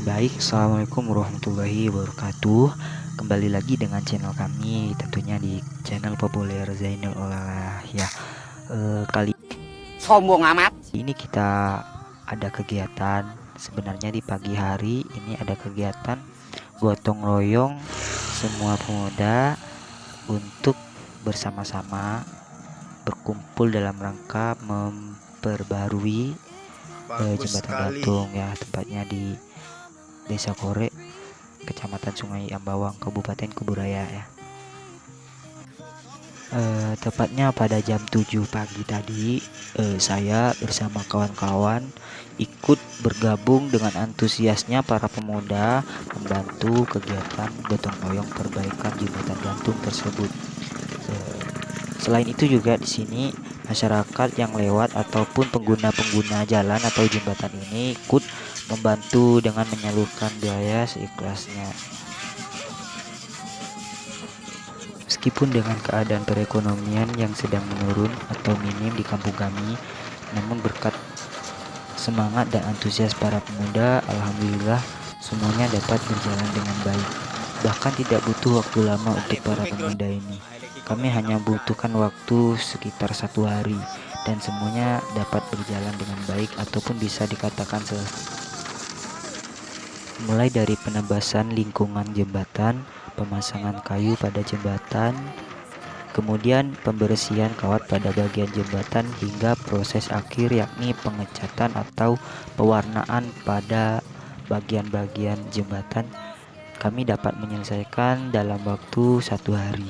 Oke baik Assalamualaikum warahmatullahi wabarakatuh. Kembali lagi dengan channel kami Tentunya di channel populer Zainul Olalah Ya. Eh, Kali sombong amat. ini kita ada kegiatan Sebenarnya di pagi hari. Ini ada kegiatan Gotong royong semua pemuda Untuk bersama-sama Berkumpul dalam rangka memperbarui eh, jembatan gantung ya tempatnya di Desa Kore Kecamatan Sungai Ambawang Kabupaten Kuburaya ya. Eh, tepatnya pada jam 7 pagi tadi eh, saya bersama kawan-kawan ikut bergabung dengan antusiasnya para pemuda membantu kegiatan gotong royong perbaikan jembatan gantung tersebut. Eh, selain itu juga di sini masyarakat yang lewat ataupun pengguna-pengguna jalan atau jembatan ini ikut membantu dengan menyalurkan biaya seikhlasnya. Meskipun dengan keadaan perekonomian yang sedang menurun atau minim di kampung kami, namun berkat semangat dan antusias para pemuda, alhamdulillah semuanya dapat berjalan dengan baik. Bahkan tidak butuh waktu lama untuk para pemuda ini. Kami hanya butuhkan waktu sekitar satu hari dan semuanya dapat berjalan dengan baik ataupun bisa dikatakan selesai mulai dari penebasan lingkungan jembatan, pemasangan kayu pada jembatan, kemudian pembersihan kawat pada bagian jembatan hingga proses akhir yakni pengecatan atau pewarnaan pada bagian-bagian jembatan kami dapat menyelesaikan dalam waktu satu hari.